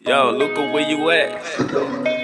Yo, Luca, where you at?